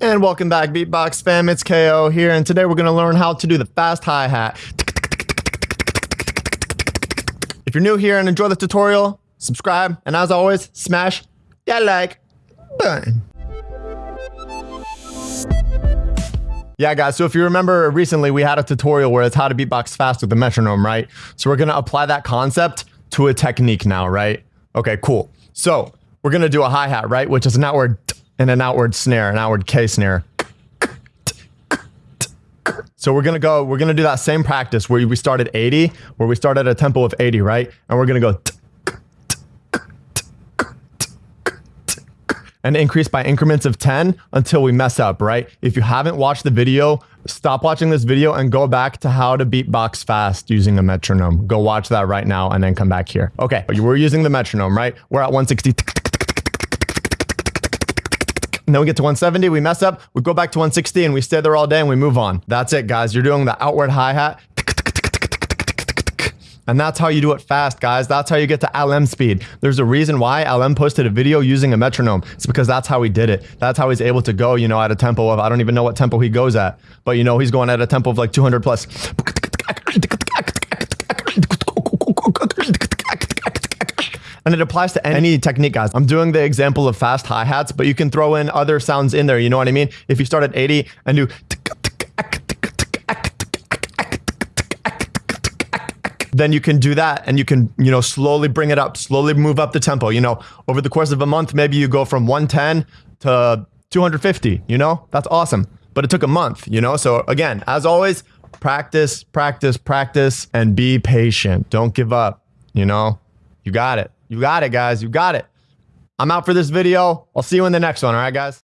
And welcome back, Beatbox fam. It's KO here, and today we're going to learn how to do the fast hi hat. If you're new here and enjoy the tutorial, subscribe, and as always, smash that like button. Yeah, guys, so if you remember recently, we had a tutorial where it's how to beatbox fast with the metronome, right? So we're going to apply that concept to a technique now, right? Okay, cool. So we're going to do a hi-hat, right? Which is an outward and an outward snare, an outward K snare. So we're gonna go, we're gonna do that same practice where we start at 80, where we start at a tempo of 80, right? And we're gonna go and increase by increments of 10 until we mess up, right? If you haven't watched the video, stop watching this video and go back to how to beatbox fast using a metronome. Go watch that right now and then come back here. Okay, we're using the metronome, right? We're at 160. Then we get to 170, we mess up, we go back to 160 and we stay there all day and we move on. That's it, guys. You're doing the outward hi-hat. And that's how you do it fast, guys. That's how you get to Alem speed. There's a reason why Alem posted a video using a metronome. It's because that's how he did it. That's how he's able to go, you know, at a tempo of, I don't even know what tempo he goes at, but you know, he's going at a tempo of like 200 plus. And it applies to any technique, guys. I'm doing the example of fast hi-hats, but you can throw in other sounds in there. You know what I mean? If you start at 80 and do then you can do that and you can, you know, slowly bring it up, slowly move up the tempo. You know, over the course of a month, maybe you go from 110 to 250, you know, that's awesome. But it took a month, you know? So again, as always, practice, practice, practice, and be patient. Don't give up, you know? You got it. You got it, guys. You got it. I'm out for this video. I'll see you in the next one. All right, guys?